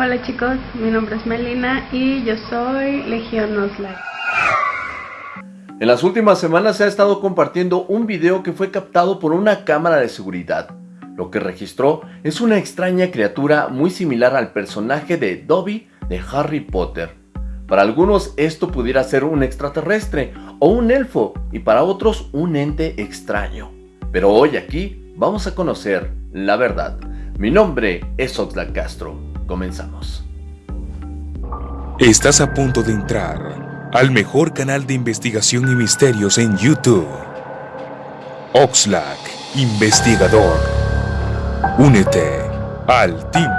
Hola chicos, mi nombre es Melina y yo soy Legión Oslac. En las últimas semanas se ha estado compartiendo un video que fue captado por una cámara de seguridad. Lo que registró es una extraña criatura muy similar al personaje de Dobby de Harry Potter. Para algunos esto pudiera ser un extraterrestre o un elfo y para otros un ente extraño. Pero hoy aquí vamos a conocer la verdad. Mi nombre es Oxlack Castro. Comenzamos. Estás a punto de entrar al mejor canal de investigación y misterios en YouTube. Oxlack, investigador. Únete al team.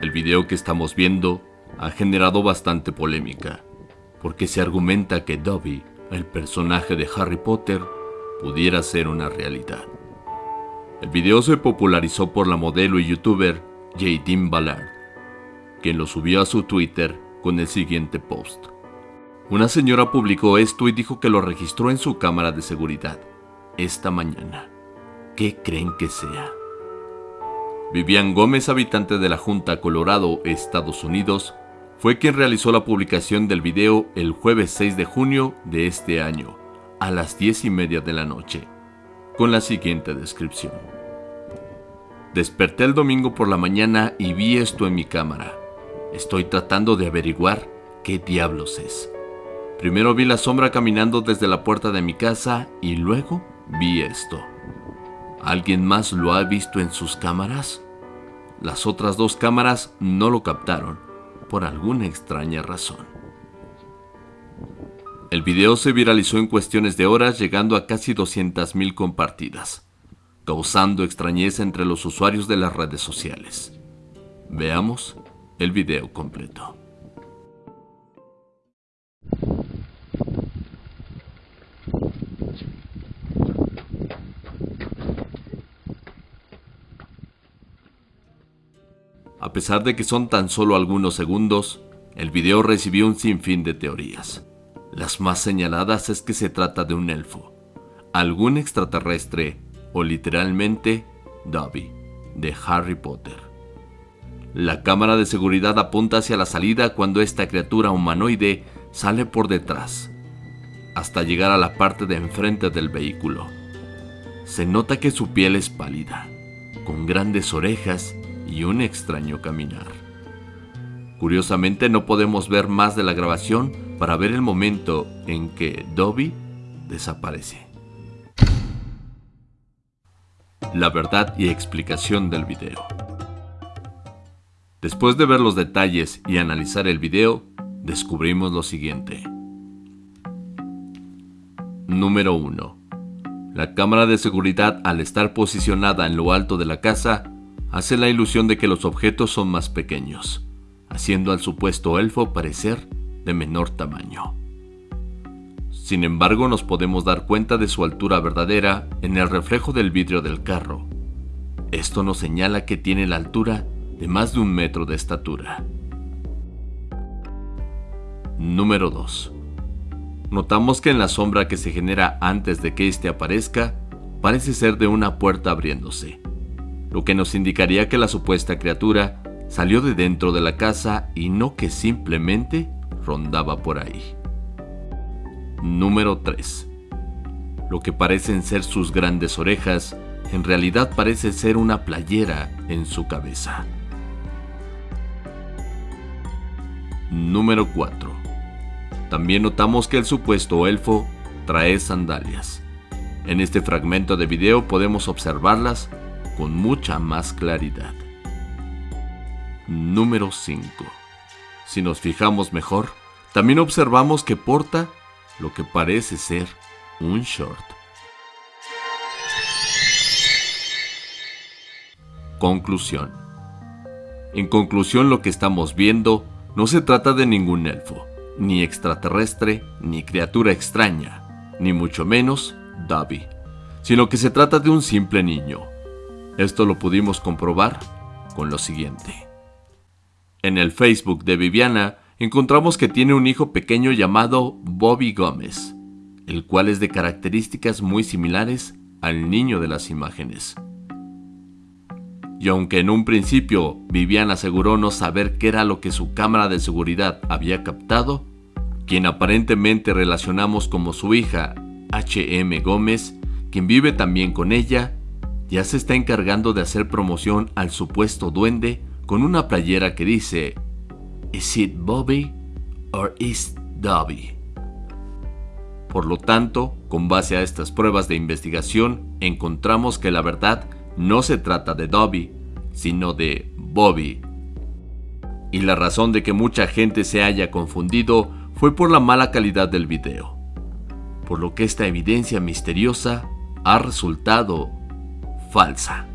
El video que estamos viendo ha generado bastante polémica, porque se argumenta que Dobby, el personaje de Harry Potter, pudiera ser una realidad. El video se popularizó por la modelo y youtuber Jadine Ballard, quien lo subió a su Twitter con el siguiente post. Una señora publicó esto y dijo que lo registró en su cámara de seguridad esta mañana. ¿Qué creen que sea? Vivian Gómez, habitante de la Junta Colorado, Estados Unidos, fue quien realizó la publicación del video el jueves 6 de junio de este año, a las 10 y media de la noche, con la siguiente descripción. Desperté el domingo por la mañana y vi esto en mi cámara. Estoy tratando de averiguar qué diablos es. Primero vi la sombra caminando desde la puerta de mi casa y luego vi esto. ¿Alguien más lo ha visto en sus cámaras? Las otras dos cámaras no lo captaron, por alguna extraña razón. El video se viralizó en cuestiones de horas llegando a casi 200.000 compartidas, causando extrañeza entre los usuarios de las redes sociales. Veamos el video completo. A pesar de que son tan solo algunos segundos, el video recibió un sinfín de teorías. Las más señaladas es que se trata de un elfo, algún extraterrestre o literalmente Dobby, de Harry Potter. La cámara de seguridad apunta hacia la salida cuando esta criatura humanoide sale por detrás, hasta llegar a la parte de enfrente del vehículo. Se nota que su piel es pálida, con grandes orejas y un extraño caminar. Curiosamente no podemos ver más de la grabación para ver el momento en que Dobby desaparece. La verdad y explicación del video. Después de ver los detalles y analizar el video, descubrimos lo siguiente. Número 1. La cámara de seguridad al estar posicionada en lo alto de la casa hace la ilusión de que los objetos son más pequeños, haciendo al supuesto elfo parecer de menor tamaño. Sin embargo, nos podemos dar cuenta de su altura verdadera en el reflejo del vidrio del carro. Esto nos señala que tiene la altura de más de un metro de estatura. Número 2. Notamos que en la sombra que se genera antes de que éste aparezca, parece ser de una puerta abriéndose lo que nos indicaría que la supuesta criatura salió de dentro de la casa y no que simplemente rondaba por ahí. Número 3. Lo que parecen ser sus grandes orejas, en realidad parece ser una playera en su cabeza. Número 4. También notamos que el supuesto elfo trae sandalias. En este fragmento de video podemos observarlas con mucha más claridad. Número 5. Si nos fijamos mejor, también observamos que porta lo que parece ser un short. Conclusión. En conclusión lo que estamos viendo no se trata de ningún elfo, ni extraterrestre, ni criatura extraña, ni mucho menos Dobby, sino que se trata de un simple niño, esto lo pudimos comprobar con lo siguiente. En el Facebook de Viviana encontramos que tiene un hijo pequeño llamado Bobby Gómez, el cual es de características muy similares al niño de las imágenes. Y aunque en un principio Vivian aseguró no saber qué era lo que su cámara de seguridad había captado, quien aparentemente relacionamos como su hija, HM Gómez, quien vive también con ella, ya se está encargando de hacer promoción al supuesto duende con una playera que dice ¿Is it Bobby or is Dobby? Por lo tanto, con base a estas pruebas de investigación, encontramos que la verdad no se trata de Dobby, sino de Bobby. Y la razón de que mucha gente se haya confundido fue por la mala calidad del video, por lo que esta evidencia misteriosa ha resultado falsa.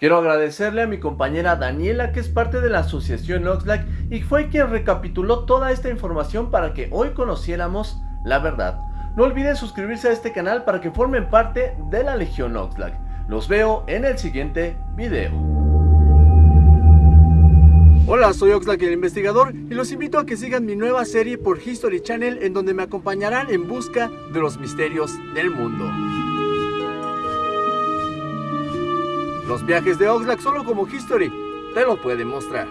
Quiero agradecerle a mi compañera Daniela, que es parte de la asociación Oxlack y fue quien recapituló toda esta información para que hoy conociéramos la verdad. No olviden suscribirse a este canal para que formen parte de la Legión Oxlack. Los veo en el siguiente video. Hola, soy Oxlack el investigador y los invito a que sigan mi nueva serie por History Channel en donde me acompañarán en busca de los misterios del mundo. Los viajes de Oxlack solo como History te lo pueden mostrar.